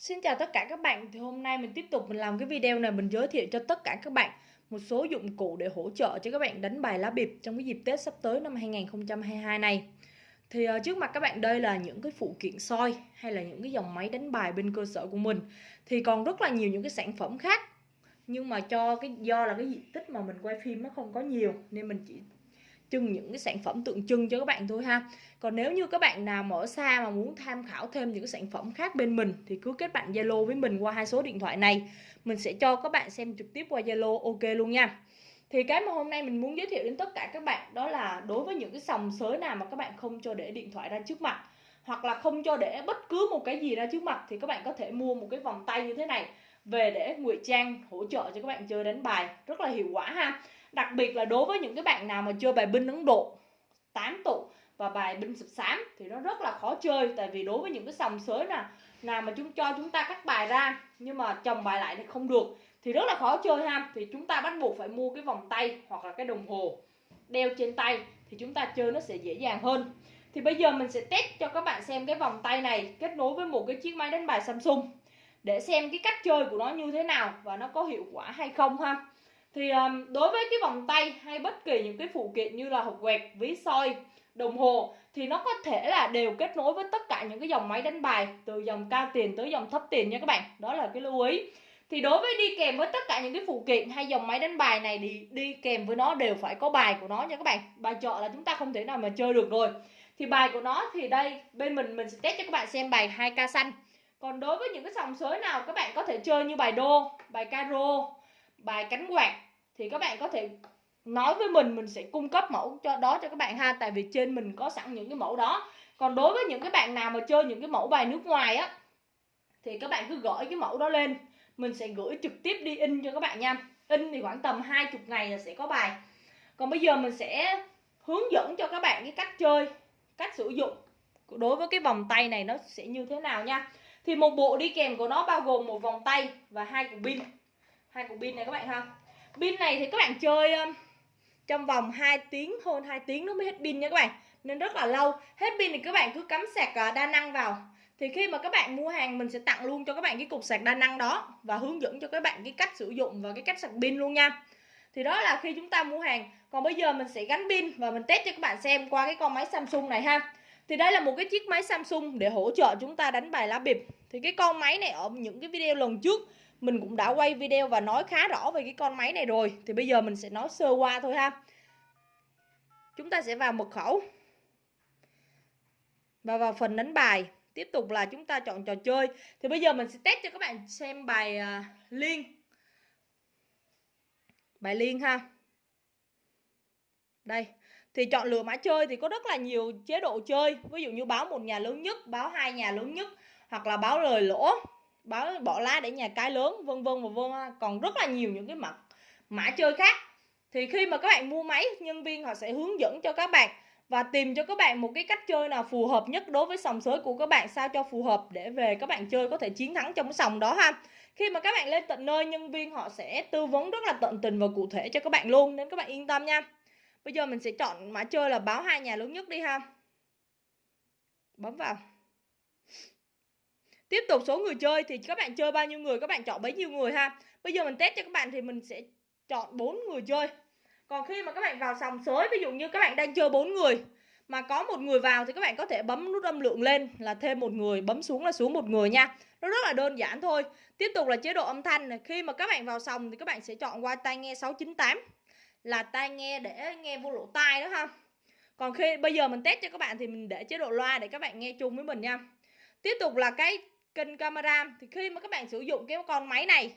Xin chào tất cả các bạn, thì hôm nay mình tiếp tục mình làm cái video này mình giới thiệu cho tất cả các bạn một số dụng cụ để hỗ trợ cho các bạn đánh bài lá bịp trong cái dịp Tết sắp tới năm 2022 này. Thì uh, trước mặt các bạn đây là những cái phụ kiện soi hay là những cái dòng máy đánh bài bên cơ sở của mình. Thì còn rất là nhiều những cái sản phẩm khác. Nhưng mà cho cái do là cái diện tích mà mình quay phim nó không có nhiều nên mình chỉ trưng những cái sản phẩm tượng trưng cho các bạn thôi ha. Còn nếu như các bạn nào mở xa mà muốn tham khảo thêm những cái sản phẩm khác bên mình, thì cứ kết bạn Zalo với mình qua hai số điện thoại này. Mình sẽ cho các bạn xem trực tiếp qua Zalo, ok luôn nha. Thì cái mà hôm nay mình muốn giới thiệu đến tất cả các bạn đó là đối với những cái sòng sới nào mà các bạn không cho để điện thoại ra trước mặt, hoặc là không cho để bất cứ một cái gì ra trước mặt, thì các bạn có thể mua một cái vòng tay như thế này về để ngụy trang hỗ trợ cho các bạn chơi đánh bài. Rất là hiệu quả ha đặc biệt là đối với những cái bạn nào mà chơi bài binh Ấn Độ 8 tụ và bài binh sập xám thì nó rất là khó chơi. Tại vì đối với những cái sòng sới nào nào mà chúng, cho chúng ta cắt bài ra nhưng mà chồng bài lại thì không được thì rất là khó chơi ha. Thì chúng ta bắt buộc phải mua cái vòng tay hoặc là cái đồng hồ đeo trên tay thì chúng ta chơi nó sẽ dễ dàng hơn. Thì bây giờ mình sẽ test cho các bạn xem cái vòng tay này kết nối với một cái chiếc máy đánh bài Samsung để xem cái cách chơi của nó như thế nào và nó có hiệu quả hay không ha thì um, đối với cái vòng tay hay bất kỳ những cái phụ kiện như là hộp quẹt ví soi đồng hồ thì nó có thể là đều kết nối với tất cả những cái dòng máy đánh bài từ dòng cao tiền tới dòng thấp tiền nha các bạn. Đó là cái lưu ý. Thì đối với đi kèm với tất cả những cái phụ kiện hay dòng máy đánh bài này thì đi kèm với nó đều phải có bài của nó nha các bạn. Bài chợ là chúng ta không thể nào mà chơi được rồi. Thì bài của nó thì đây bên mình mình sẽ test cho các bạn xem bài 2 ca xanh. Còn đối với những cái sòng sới nào các bạn có thể chơi như bài đô bài caro bài cánh quạt thì các bạn có thể nói với mình mình sẽ cung cấp mẫu cho, đó cho các bạn ha. Tại vì trên mình có sẵn những cái mẫu đó. Còn đối với những cái bạn nào mà chơi những cái mẫu bài nước ngoài á, thì các bạn cứ gửi cái mẫu đó lên. Mình sẽ gửi trực tiếp đi in cho các bạn nha. In thì khoảng tầm 20 ngày là sẽ có bài. Còn bây giờ mình sẽ hướng dẫn cho các bạn cái cách chơi, cách sử dụng đối với cái vòng tay này nó sẽ như thế nào nha. Thì một bộ đi kèm của nó bao gồm một vòng tay và hai cục pin hai cục pin này các bạn ha. Pin này thì các bạn chơi um, trong vòng 2 tiếng, hơn 2 tiếng nó mới hết pin nha các bạn. Nên rất là lâu. Hết pin thì các bạn cứ cắm sạc à, đa năng vào. Thì khi mà các bạn mua hàng, mình sẽ tặng luôn cho các bạn cái cục sạc đa năng đó và hướng dẫn cho các bạn cái cách sử dụng và cái cách sạc pin luôn nha. Thì đó là khi chúng ta mua hàng. Còn bây giờ mình sẽ gắn pin và mình test cho các bạn xem qua cái con máy Samsung này ha. Thì đây là một cái chiếc máy Samsung để hỗ trợ chúng ta đánh bài lá bịp. Thì cái con máy này ở những cái video lần trước mình cũng đã quay video và nói khá rõ về cái con máy này rồi. Thì bây giờ mình sẽ nói sơ qua thôi ha. Chúng ta sẽ vào mật khẩu. Và vào phần đánh bài. Tiếp tục là chúng ta chọn trò chơi. Thì bây giờ mình sẽ test cho các bạn xem bài uh, liên. Bài liên ha. Đây. Thì chọn lựa mã chơi thì có rất là nhiều chế độ chơi. Ví dụ như báo một nhà lớn nhất báo hai nhà lớn nhất hoặc là báo lời lỗ báo bỏ lá để nhà cái lớn, vân vân và vân à. còn rất là nhiều những cái mặt mã chơi khác. Thì khi mà các bạn mua máy, nhân viên họ sẽ hướng dẫn cho các bạn và tìm cho các bạn một cái cách chơi nào phù hợp nhất đối với sòng sới của các bạn, sao cho phù hợp để về các bạn chơi có thể chiến thắng trong cái sòng đó, ha. Khi mà các bạn lên tận nơi, nhân viên họ sẽ tư vấn rất là tận tình và cụ thể cho các bạn luôn, nên các bạn yên tâm nha. Bây giờ mình sẽ chọn mã chơi là báo hai nhà lớn nhất đi, ha. Bấm vào. Tiếp tục số người chơi thì các bạn chơi bao nhiêu người các bạn chọn bấy nhiêu người ha. Bây giờ mình test cho các bạn thì mình sẽ chọn 4 người chơi. Còn khi mà các bạn vào sòng sới ví dụ như các bạn đang chơi 4 người mà có một người vào thì các bạn có thể bấm nút âm lượng lên là thêm một người, bấm xuống là xuống một người nha. Nó rất là đơn giản thôi. Tiếp tục là chế độ âm thanh này, khi mà các bạn vào sòng thì các bạn sẽ chọn qua tai nghe 698 là tai nghe để nghe vô lỗ tai đó ha. Còn khi bây giờ mình test cho các bạn thì mình để chế độ loa để các bạn nghe chung với mình nha. Tiếp tục là cái kênh camera. Thì khi mà các bạn sử dụng cái con máy này,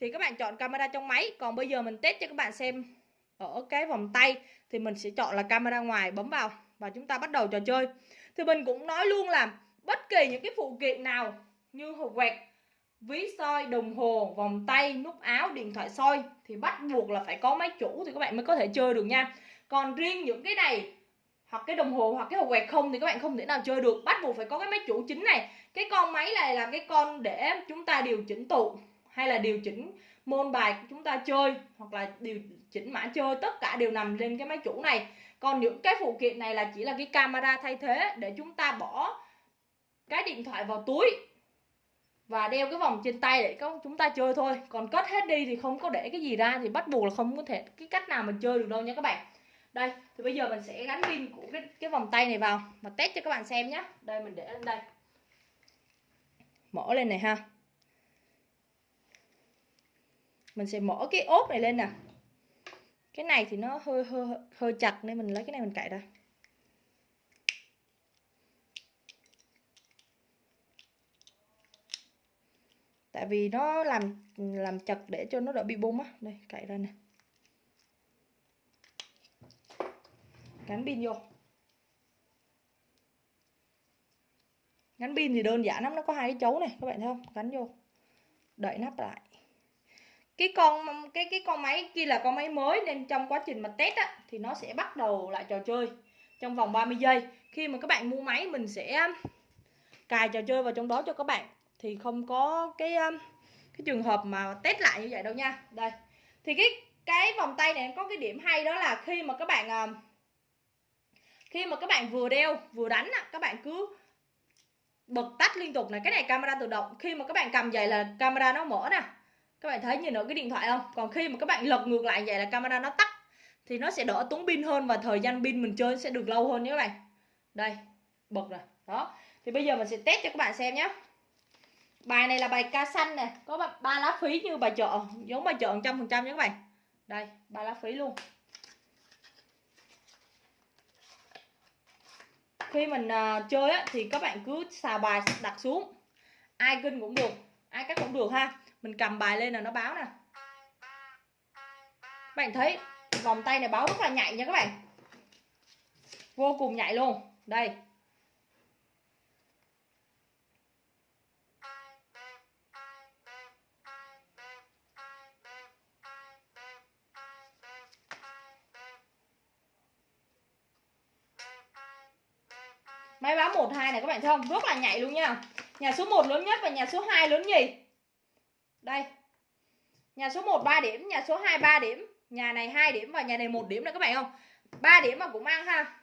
thì các bạn chọn camera trong máy. Còn bây giờ mình test cho các bạn xem ở cái vòng tay, thì mình sẽ chọn là camera ngoài bấm vào và chúng ta bắt đầu trò chơi. Thì mình cũng nói luôn là bất kỳ những cái phụ kiện nào như hộp quẹt, ví soi, đồng hồ, vòng tay, nút áo, điện thoại soi thì bắt buộc là phải có máy chủ thì các bạn mới có thể chơi được nha. Còn riêng những cái này hoặc cái đồng hồ, hoặc cái hộp quẹt không thì các bạn không thể nào chơi được. Bắt buộc phải có cái máy chủ chính này. Cái con máy này là cái con để chúng ta điều chỉnh tụ, hay là điều chỉnh môn bài của chúng ta chơi, hoặc là điều chỉnh mã chơi. Tất cả đều nằm lên cái máy chủ này. Còn những cái phụ kiện này là chỉ là cái camera thay thế để chúng ta bỏ cái điện thoại vào túi và đeo cái vòng trên tay để chúng ta chơi thôi. Còn cất hết đi thì không có để cái gì ra, thì bắt buộc là không có thể, cái cách nào mà chơi được đâu nha các bạn đây, thì bây giờ mình sẽ gắn pin của cái cái vòng tay này vào và test cho các bạn xem nhé đây, mình để lên đây. Mở lên này ha. Mình sẽ mở cái ốp này lên nè. Cái này thì nó hơi hơi hơi chặt nên mình lấy cái này mình cạy ra. Tại vì nó làm làm chặt để cho nó đỡ bị bung á. Đây cạy ra nè. Gắn pin vô. Gắn pin thì đơn giản lắm, nó có hai cái chấu này, các bạn thấy không? Gắn vô, đậy nắp lại. Cái con, cái cái con máy kia là con máy mới, nên trong quá trình mà test á, thì nó sẽ bắt đầu lại trò chơi trong vòng 30 giây. Khi mà các bạn mua máy, mình sẽ cài trò chơi vào trong đó cho các bạn. Thì không có cái um, cái trường hợp mà test lại như vậy đâu nha. Đây. Thì cái cái vòng tay này có cái điểm hay đó là khi mà các bạn um, khi mà các bạn vừa đeo, vừa đánh các bạn cứ bật tắt liên tục này. Cái này camera tự động. Khi mà các bạn cầm vậy là camera nó mở nè. Các bạn thấy nhìn ở cái điện thoại không? Còn khi mà các bạn lật ngược lại vậy là camera nó tắt, thì nó sẽ đỡ tốn pin hơn và thời gian pin mình chơi sẽ được lâu hơn nhé các bạn. Đây, bật rồi. Đó. Thì bây giờ mình sẽ test cho các bạn xem nhé. Bài này là bài ca xanh này có ba lá phí như bài chợ. Giống bài chợ trăm phần trăm nhé các bạn. Đây, ba lá phí luôn. Khi mình uh, chơi á, thì các bạn cứ xào bài đặt xuống. Ai kinh cũng được ai cắt cũng được ha. Mình cầm bài lên là nó báo nè. Các bạn thấy vòng tay này báo rất là nhạy nha các bạn. Vô cùng nhạy luôn. Đây. Máy báo 12 này các bạn thấy không? Rất là nhạy luôn nha. Nhà số 1 lớn nhất và nhà số 2 lớn nhì. Đây. Nhà số 1 3 điểm, nhà số 2 3 điểm, nhà này 2 điểm và nhà này 1 điểm này các bạn không? 3 điểm mà cũng ăn ha.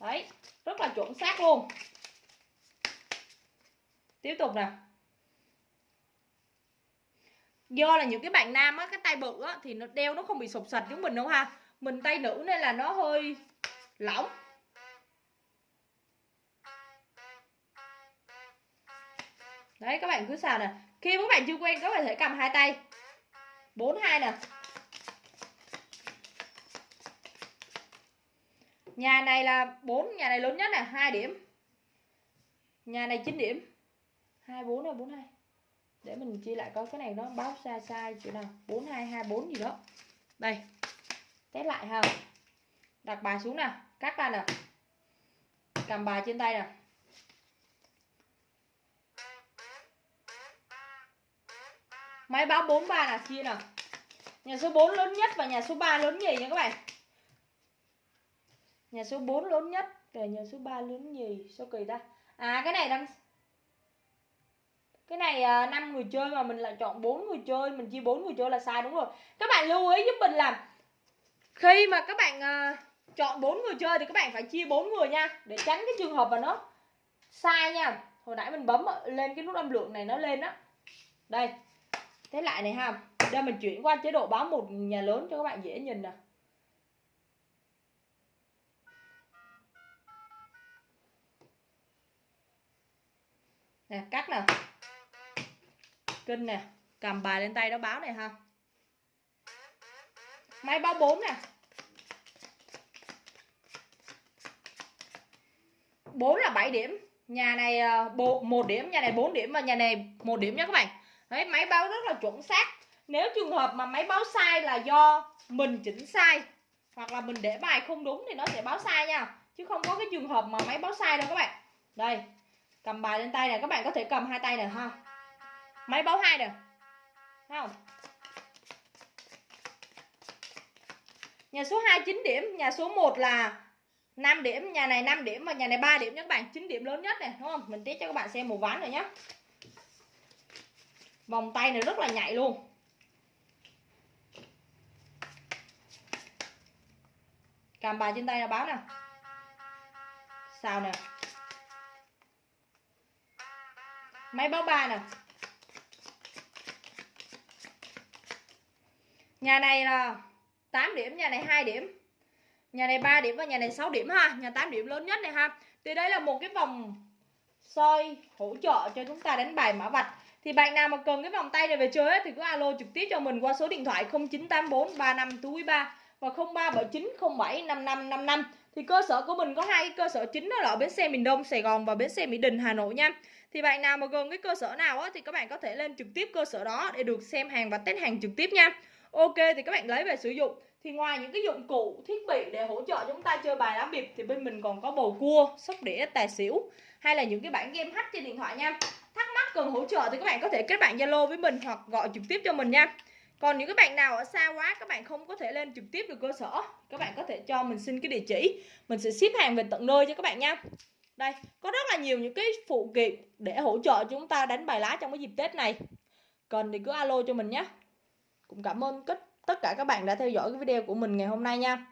Đấy, rất là chuẩn xác luôn. Tiếp tục nè. Do là những cái bạn nam á, cái tay bự á, thì nó đeo nó không bị sụp sạch giống mình đâu ha. Mình tay nữ nên là nó hơi lỏng. Đấy, các bạn cứ xào nè khi các bạn chưa quen, các bạn thể cầm hai tay. Bốn, hai nè nhà này là 4 nhà này lớn nhất là 2 điểm. Nhà này 9 điểm. 24 hay 42 để mình chia lại coi cái này nó báo sai sai chỗ nào. 42 24 gì đó. Đây. Test lại ha. Đặt bài xuống nè cắt ra nè cầm bài trên tay nè Máy báo 43 là chia nào. Nhà số 4 lớn nhất và nhà số 3 lớn nhì nha các bạn. Nhà số 4 lớn nhất Và nhà số 3 lớn nhì. Sao kỳ ta? À cái này đang cái này à, 5 người chơi mà mình lại chọn 4 người chơi Mình chia 4 người chơi là sai đúng rồi. Các bạn lưu ý giúp mình là Khi mà các bạn à, chọn 4 người chơi Thì các bạn phải chia 4 người nha Để tránh cái trường hợp mà nó sai nha. Hồi nãy mình bấm lên cái nút âm lượng này nó lên á. Đây thế lại này ha. Đây mình chuyển qua chế độ báo một nhà lớn cho các bạn dễ nhìn nè nè, cắt nè kinh nè. Cầm bài lên tay nó báo này ha. Máy báo 4 nè. 4 là 7 điểm. Nhà này ờ, 1 điểm, nhà này 4 điểm và nhà này một điểm nha các bạn. Đấy, máy báo rất là chuẩn xác. Nếu trường hợp mà máy báo sai là do mình chỉnh sai hoặc là mình để bài không đúng thì nó sẽ báo sai nha. Chứ không có cái trường hợp mà máy báo sai đâu các bạn. Đây cầm bài lên tay này các bạn có thể cầm hai tay này ha. Máy báo hai nè. Không? Nhà số 2 9 điểm nhà số 1 là 5 điểm nhà này 5 điểm và nhà này 3 điểm nha các bạn. 9 điểm lớn nhất này đúng không? Mình test cho các bạn xem một ván rồi nhé vòng tay này rất là nhạy luôn. Cầm bài trên tay là báo nè. Sao nè? Máy báo bài nè. Nhà này là 8 điểm, nhà này 2 điểm. Nhà này 3 điểm và nhà này 6 điểm ha. Nhà 8 điểm lớn nhất này ha. Thì đây là một cái vòng soi hỗ trợ cho chúng ta đánh bài mã vạch thì bạn nào mà cần cái vòng tay này về chơi ấy, thì cứ alo trực tiếp cho mình qua số điện thoại 0984 35 túi 3 và 0379 07 5555 thì cơ sở của mình có hai cái cơ sở chính đó là ở bến xe miền Đông Sài Gòn và bến xe Mỹ Đình Hà Nội nha. Thì bạn nào mà gần cái cơ sở nào á, thì các bạn có thể lên trực tiếp cơ sở đó để được xem hàng và test hàng trực tiếp nha. Ok thì các bạn lấy về sử dụng. Thì ngoài những cái dụng cụ thiết bị để hỗ trợ chúng ta chơi bài lá bịp thì bên mình còn có bầu cua sóc đĩa tài xỉu hay là những cái bản game hack trên điện thoại nha cần hỗ trợ thì các bạn có thể kết bạn zalo với mình hoặc gọi trực tiếp cho mình nha. Còn những các bạn nào ở xa quá, các bạn không có thể lên trực tiếp được cơ sở. Các bạn có thể cho mình xin cái địa chỉ. Mình sẽ ship hàng về tận nơi cho các bạn nha. Đây, có rất là nhiều những cái phụ kiện để hỗ trợ chúng ta đánh bài lá trong cái dịp tết này. Cần thì cứ alo cho mình nhé. Cũng cảm ơn tất cả các bạn đã theo dõi cái video của mình ngày hôm nay nha.